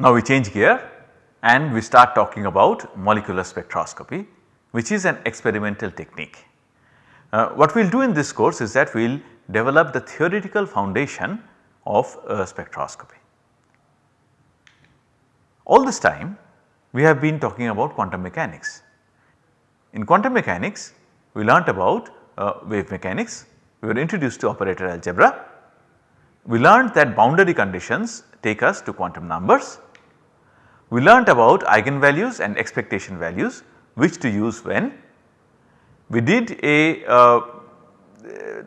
Now we change gear and we start talking about molecular spectroscopy which is an experimental technique. Uh, what we will do in this course is that we will develop the theoretical foundation of uh, spectroscopy. All this time we have been talking about quantum mechanics. In quantum mechanics we learnt about uh, wave mechanics, we were introduced to operator algebra, we learnt that boundary conditions take us to quantum numbers, we learnt about eigenvalues and expectation values which to use when. We did a uh,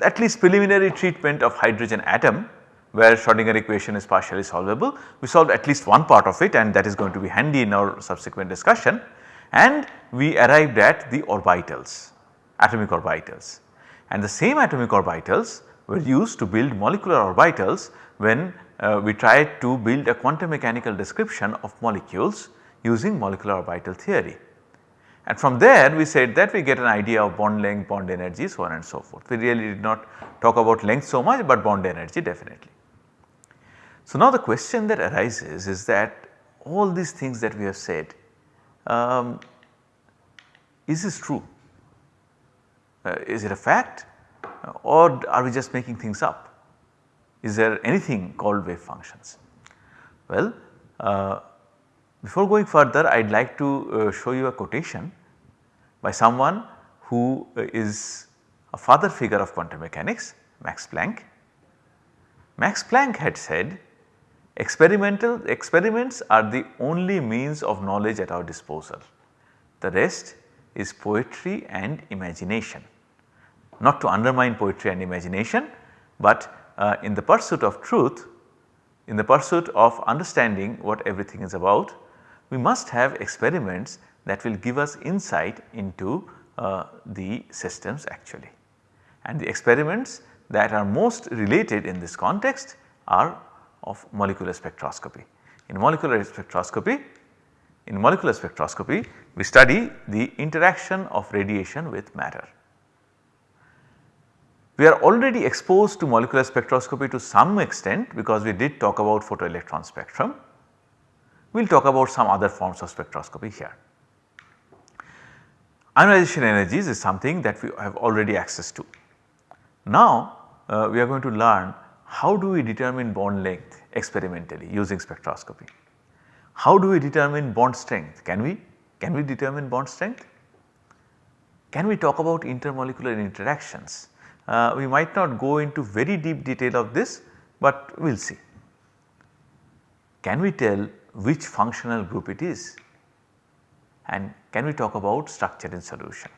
at least preliminary treatment of hydrogen atom where Schrodinger equation is partially solvable. We solved at least one part of it and that is going to be handy in our subsequent discussion and we arrived at the orbitals, atomic orbitals and the same atomic orbitals were used to build molecular orbitals when uh, we tried to build a quantum mechanical description of molecules using molecular orbital theory. And from there we said that we get an idea of bond length, bond energy so on and so forth. We really did not talk about length so much but bond energy definitely. So now the question that arises is that all these things that we have said um, is this true? Uh, is it a fact or are we just making things up? Is there anything called wave functions? Well, uh, before going further I would like to uh, show you a quotation by someone who uh, is a father figure of quantum mechanics Max Planck. Max Planck had said experimental experiments are the only means of knowledge at our disposal. The rest is poetry and imagination. Not to undermine poetry and imagination, but uh, in the pursuit of truth, in the pursuit of understanding what everything is about, we must have experiments that will give us insight into uh, the systems actually. And the experiments that are most related in this context are of molecular spectroscopy. In molecular spectroscopy, in molecular spectroscopy we study the interaction of radiation with matter. We are already exposed to molecular spectroscopy to some extent because we did talk about photoelectron spectrum. We will talk about some other forms of spectroscopy here. Ionization energies is something that we have already access to. Now uh, we are going to learn how do we determine bond length experimentally using spectroscopy. How do we determine bond strength? Can we? Can we determine bond strength? Can we talk about intermolecular interactions? Uh, we might not go into very deep detail of this, but we will see. Can we tell which functional group it is? And can we talk about structure in solution?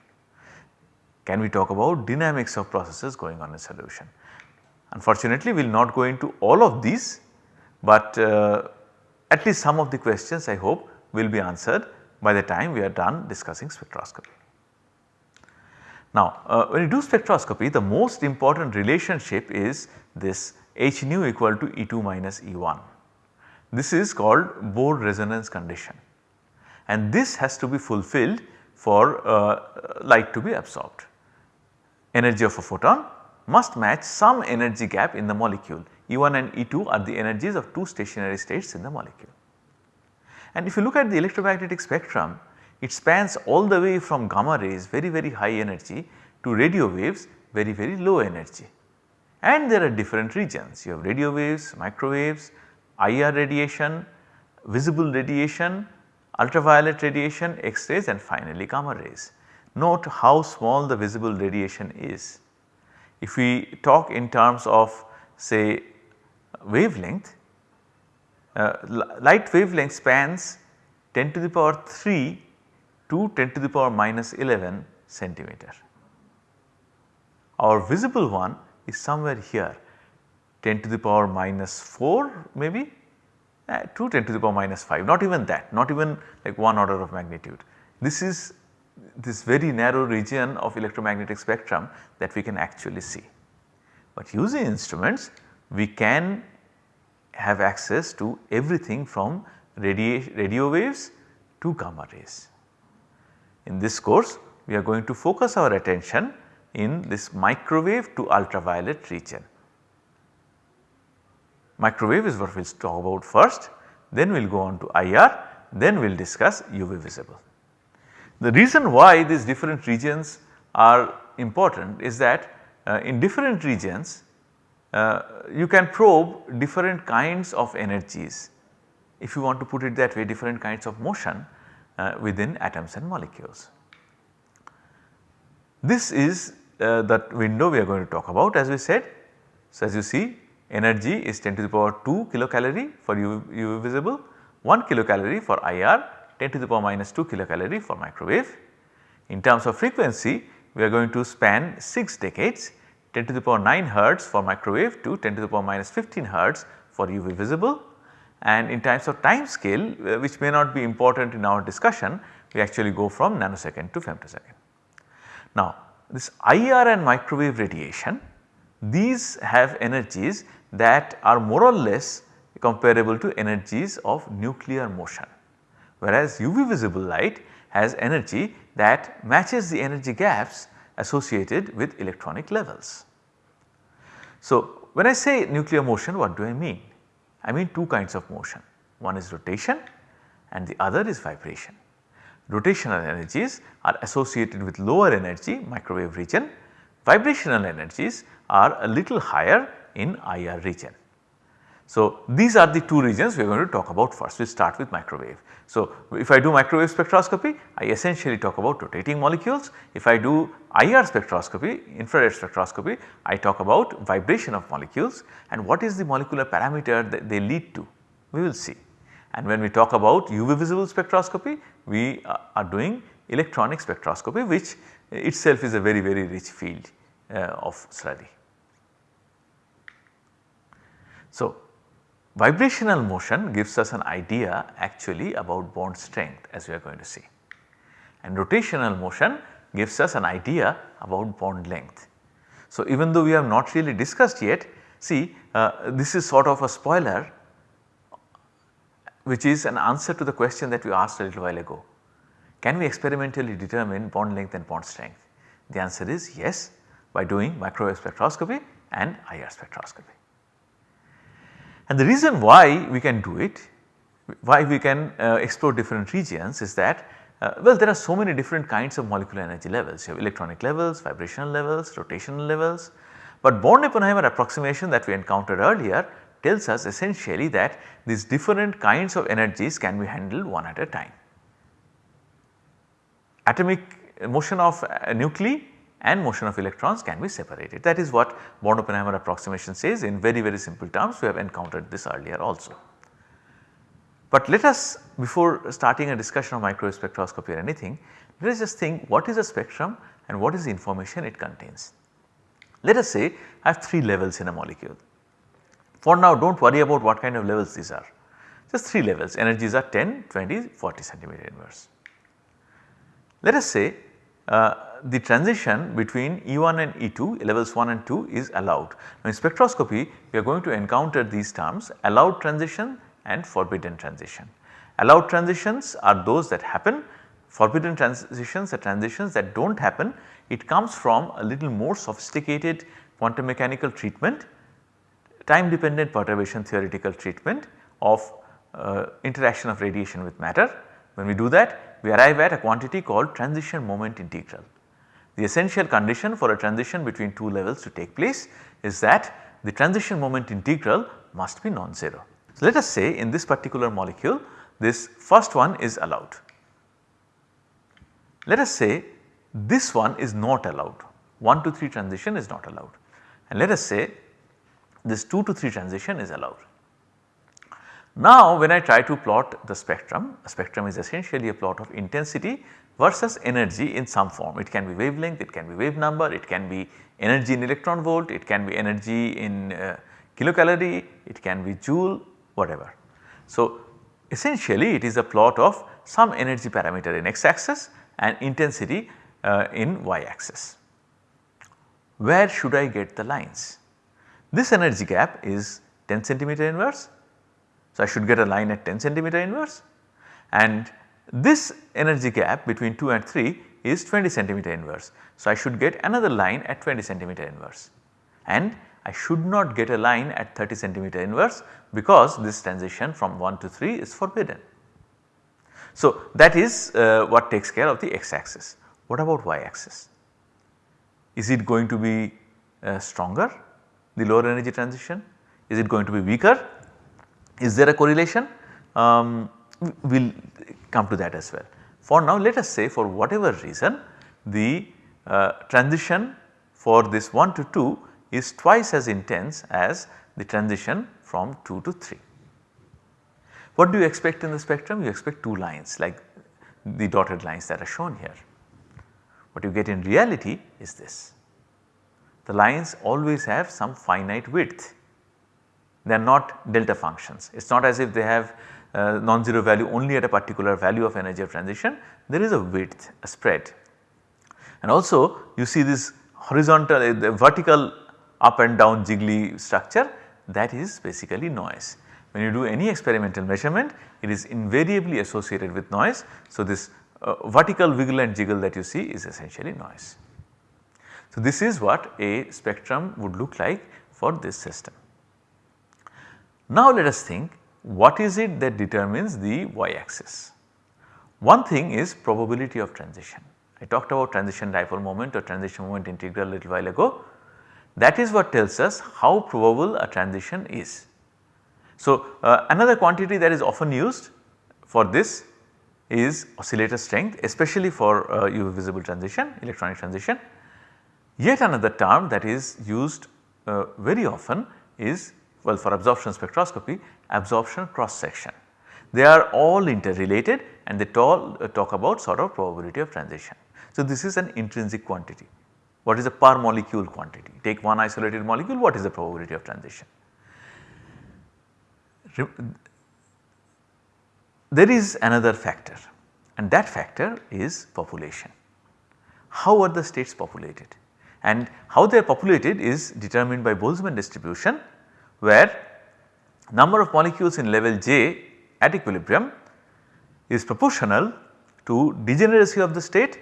Can we talk about dynamics of processes going on in solution? Unfortunately, we will not go into all of these, but uh, at least some of the questions I hope will be answered by the time we are done discussing spectroscopy. Now, uh, when you do spectroscopy the most important relationship is this h nu equal to E2 minus E1. This is called Bohr resonance condition and this has to be fulfilled for uh, light to be absorbed. Energy of a photon must match some energy gap in the molecule E1 and E2 are the energies of two stationary states in the molecule. And if you look at the electromagnetic spectrum it spans all the way from gamma rays very very high energy to radio waves very very low energy. And there are different regions you have radio waves, microwaves, IR radiation, visible radiation ultraviolet radiation, X-rays and finally gamma rays. Note how small the visible radiation is. If we talk in terms of say wavelength, uh, light wavelength spans 10 to the power 3 to 10 to the power minus 11 centimeter. Our visible one is somewhere here 10 to the power minus 4 maybe uh, 2 10 to the power minus 5 not even that not even like 1 order of magnitude. This is this very narrow region of electromagnetic spectrum that we can actually see. But using instruments we can have access to everything from radio waves to gamma rays. In this course we are going to focus our attention in this microwave to ultraviolet region. Microwave is what we will talk about first then we will go on to IR, then we will discuss UV visible. The reason why these different regions are important is that uh, in different regions uh, you can probe different kinds of energies if you want to put it that way different kinds of motion uh, within atoms and molecules. This is uh, that window we are going to talk about as we said. So, as you see energy is 10 to the power 2 kilocalorie for UV, UV visible, 1 kilocalorie for IR, 10 to the power minus 2 kilocalorie for microwave. In terms of frequency we are going to span 6 decades 10 to the power 9 hertz for microwave to 10 to the power minus 15 hertz for UV visible and in terms of time scale uh, which may not be important in our discussion we actually go from nanosecond to femtosecond. Now this IR and microwave radiation these have energies that are more or less comparable to energies of nuclear motion whereas UV visible light has energy that matches the energy gaps associated with electronic levels. So, when I say nuclear motion what do I mean? I mean two kinds of motion one is rotation and the other is vibration. Rotational energies are associated with lower energy microwave region, vibrational energies are a little higher in IR region. So, these are the two regions we are going to talk about first we start with microwave. So, if I do microwave spectroscopy I essentially talk about rotating molecules. If I do IR spectroscopy infrared spectroscopy I talk about vibration of molecules and what is the molecular parameter that they lead to we will see. And when we talk about UV visible spectroscopy we are doing electronic spectroscopy which itself is a very very rich field uh, of study. So, Vibrational motion gives us an idea actually about bond strength as we are going to see and rotational motion gives us an idea about bond length. So, even though we have not really discussed yet see uh, this is sort of a spoiler which is an answer to the question that we asked a little while ago. Can we experimentally determine bond length and bond strength? The answer is yes by doing microwave spectroscopy and IR spectroscopy. And the reason why we can do it, why we can uh, explore different regions is that uh, well there are so many different kinds of molecular energy levels. You have electronic levels, vibrational levels, rotational levels. But Born-Oppenheimer approximation that we encountered earlier tells us essentially that these different kinds of energies can be handled one at a time. Atomic motion of uh, nuclei and motion of electrons can be separated. That is what Born-Oppenheimer approximation says in very very simple terms we have encountered this earlier also. But let us before starting a discussion of microwave spectroscopy or anything let us just think what is a spectrum and what is the information it contains. Let us say I have 3 levels in a molecule. For now do not worry about what kind of levels these are just 3 levels energies are 10, 20, 40 centimeter inverse. Let us say uh, the transition between E1 and E2 levels 1 and 2 is allowed. Now in spectroscopy we are going to encounter these terms allowed transition and forbidden transition. Allowed transitions are those that happen, forbidden transitions are transitions that do not happen. It comes from a little more sophisticated quantum mechanical treatment, time dependent perturbation theoretical treatment of uh, interaction of radiation with matter. When we do that we arrive at a quantity called transition moment integral. The essential condition for a transition between two levels to take place is that the transition moment integral must be non-zero. So, let us say in this particular molecule this first one is allowed. Let us say this one is not allowed 1 to 3 transition is not allowed and let us say this 2 to 3 transition is allowed. Now when I try to plot the spectrum, a spectrum is essentially a plot of intensity versus energy in some form. It can be wavelength, it can be wave number, it can be energy in electron volt, it can be energy in uh, kilocalorie, it can be joule whatever. So essentially it is a plot of some energy parameter in x axis and intensity uh, in y axis. Where should I get the lines? This energy gap is 10 centimeter inverse. So I should get a line at 10 centimeter inverse and this energy gap between 2 and 3 is 20 centimeter inverse. So, I should get another line at 20 centimeter inverse and I should not get a line at 30 centimeter inverse because this transition from 1 to 3 is forbidden. So, that is uh, what takes care of the x axis. What about y axis? Is it going to be uh, stronger the lower energy transition? Is it going to be weaker? Is there a correlation? Um, we will come to that as well. For now let us say for whatever reason the uh, transition for this 1 to 2 is twice as intense as the transition from 2 to 3. What do you expect in the spectrum? You expect 2 lines like the dotted lines that are shown here. What you get in reality is this. The lines always have some finite width. They are not delta functions. It is not as if they have uh, non-zero value only at a particular value of energy of transition. There is a width, a spread. And also you see this horizontal, uh, the vertical up and down jiggly structure that is basically noise. When you do any experimental measurement it is invariably associated with noise. So, this uh, vertical wiggle and jiggle that you see is essentially noise. So, this is what a spectrum would look like for this system. Now, let us think what is it that determines the y axis. One thing is probability of transition. I talked about transition dipole moment or transition moment integral a little while ago. That is what tells us how probable a transition is. So, uh, another quantity that is often used for this is oscillator strength especially for uh, UV visible transition electronic transition. Yet another term that is used uh, very often is well for absorption spectroscopy absorption cross section. They are all interrelated and they all uh, talk about sort of probability of transition. So, this is an intrinsic quantity. What is the per molecule quantity? Take one isolated molecule what is the probability of transition? There is another factor and that factor is population. How are the states populated? And how they are populated is determined by Boltzmann distribution where number of molecules in level J at equilibrium is proportional to degeneracy of the state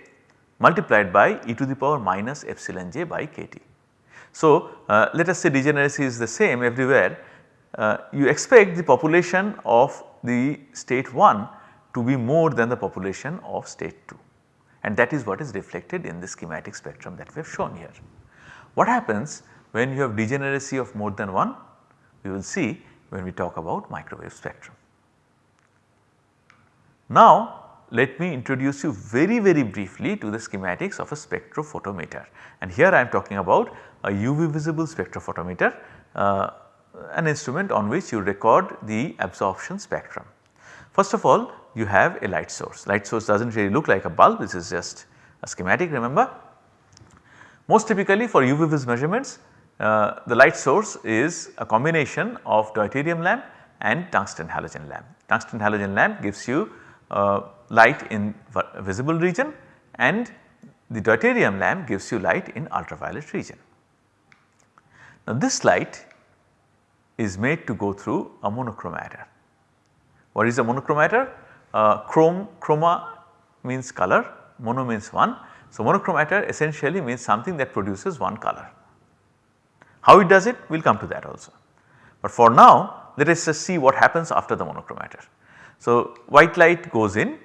multiplied by e to the power minus epsilon j by kT. So, uh, let us say degeneracy is the same everywhere uh, you expect the population of the state 1 to be more than the population of state 2 and that is what is reflected in the schematic spectrum that we have shown here. What happens when you have degeneracy of more than 1? We will see when we talk about microwave spectrum. Now let me introduce you very very briefly to the schematics of a spectrophotometer and here I am talking about a UV visible spectrophotometer uh, an instrument on which you record the absorption spectrum. First of all you have a light source, light source does not really look like a bulb this is just a schematic remember. Most typically for UV vis measurements uh, the light source is a combination of deuterium lamp and tungsten halogen lamp. Tungsten halogen lamp gives you uh, light in visible region and the deuterium lamp gives you light in ultraviolet region. Now this light is made to go through a monochromator. What is a monochromator? Uh, chrome, chroma means color, mono means one. So monochromator essentially means something that produces one color. How it does it? We will come to that also. But for now let us just see what happens after the monochromator. So white light goes in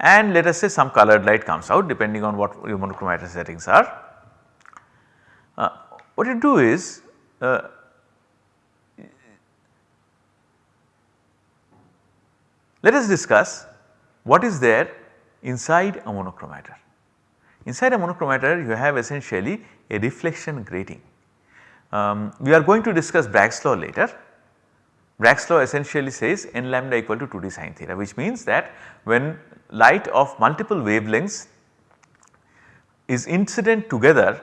and let us say some colored light comes out depending on what your monochromator settings are. Uh, what you do is uh, let us discuss what is there inside a monochromator. Inside a monochromator you have essentially a reflection grating. Um, we are going to discuss Bragg's law later. Bragg's law essentially says n lambda equal to 2d sin theta which means that when light of multiple wavelengths is incident together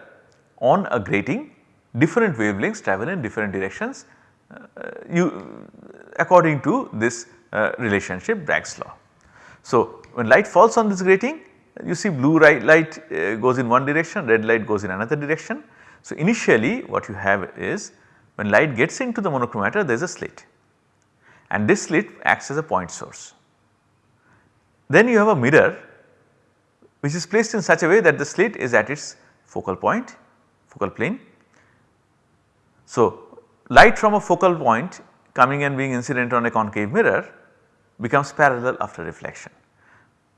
on a grating different wavelengths travel in different directions uh, you according to this uh, relationship Bragg's law. So, when light falls on this grating you see blue light uh, goes in one direction red light goes in another direction. So, initially what you have is when light gets into the monochromator there is a slit and this slit acts as a point source. Then you have a mirror which is placed in such a way that the slit is at its focal point, focal plane. So, light from a focal point coming and being incident on a concave mirror becomes parallel after reflection.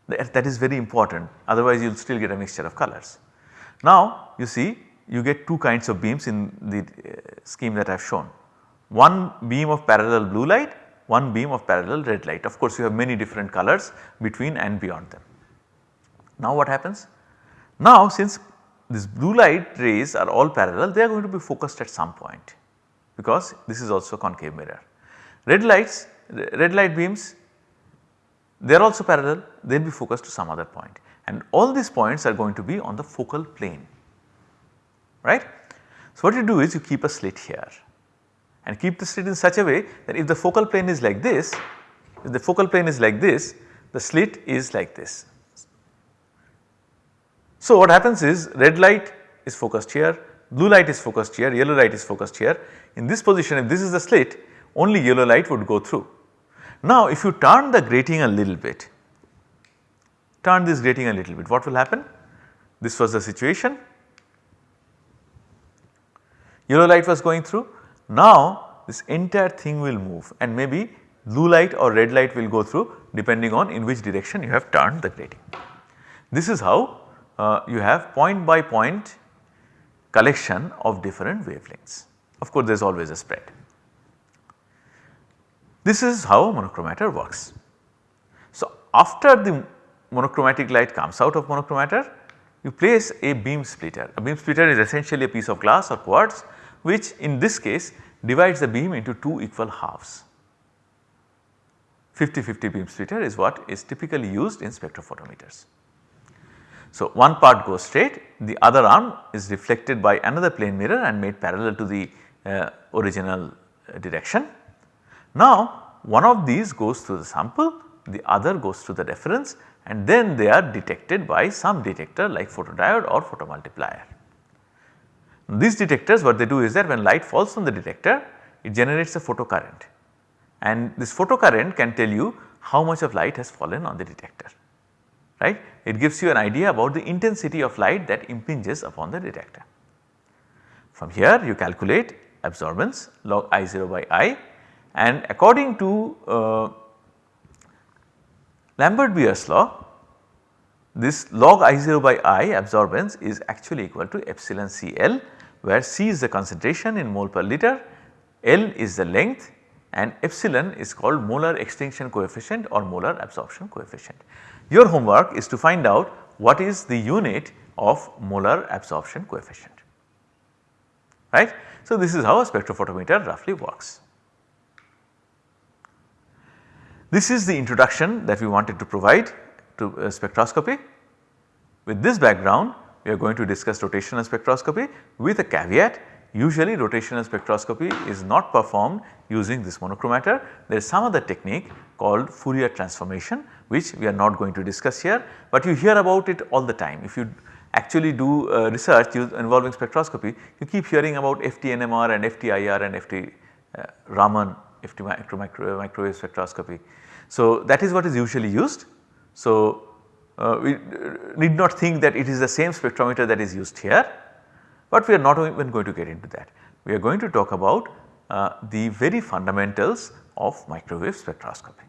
That, that is very important otherwise you will still get a mixture of colors. Now you see you get two kinds of beams in the uh, scheme that I have shown. One beam of parallel blue light, one beam of parallel red light. Of course, you have many different colors between and beyond them. Now what happens? Now since these blue light rays are all parallel they are going to be focused at some point because this is also a concave mirror. Red lights, red light beams they are also parallel they will be focused to some other point and all these points are going to be on the focal plane right. So what you do is you keep a slit here and keep the slit in such a way that if the focal plane is like this, if the focal plane is like this the slit is like this so what happens is red light is focused here, blue light is focused here, yellow light is focused here. In this position if this is the slit only yellow light would go through. Now if you turn the grating a little bit, turn this grating a little bit what will happen? This was the situation, yellow light was going through. Now this entire thing will move and maybe blue light or red light will go through depending on in which direction you have turned the grating. This is how uh, you have point by point collection of different wavelengths. Of course, there is always a spread. This is how monochromator works. So, after the monochromatic light comes out of monochromator, you place a beam splitter. A beam splitter is essentially a piece of glass or quartz which in this case divides the beam into two equal halves. 50-50 beam splitter is what is typically used in spectrophotometers. So, one part goes straight the other arm is reflected by another plane mirror and made parallel to the uh, original uh, direction. Now one of these goes through the sample the other goes through the reference and then they are detected by some detector like photodiode or photomultiplier. These detectors what they do is that when light falls on the detector it generates a photocurrent and this photocurrent can tell you how much of light has fallen on the detector right. It gives you an idea about the intensity of light that impinges upon the detector. From here you calculate absorbance log I0 by I and according to uh, Lambert-Beer's law this log I0 by I absorbance is actually equal to epsilon CL where C is the concentration in mole per liter, L is the length and epsilon is called molar extinction coefficient or molar absorption coefficient. Your homework is to find out what is the unit of molar absorption coefficient right. So, this is how a spectrophotometer roughly works. This is the introduction that we wanted to provide to uh, spectroscopy. With this background we are going to discuss rotational spectroscopy with a caveat usually rotational spectroscopy is not performed using this monochromator. There is some other technique called Fourier transformation which we are not going to discuss here, but you hear about it all the time. If you actually do uh, research involving spectroscopy, you keep hearing about FTNMR and FTIR and FT uh, Raman FT micro, micro, microwave spectroscopy. So, that is what is usually used. So, uh, we need not think that it is the same spectrometer that is used here, but we are not even going to get into that. We are going to talk about uh, the very fundamentals of microwave spectroscopy.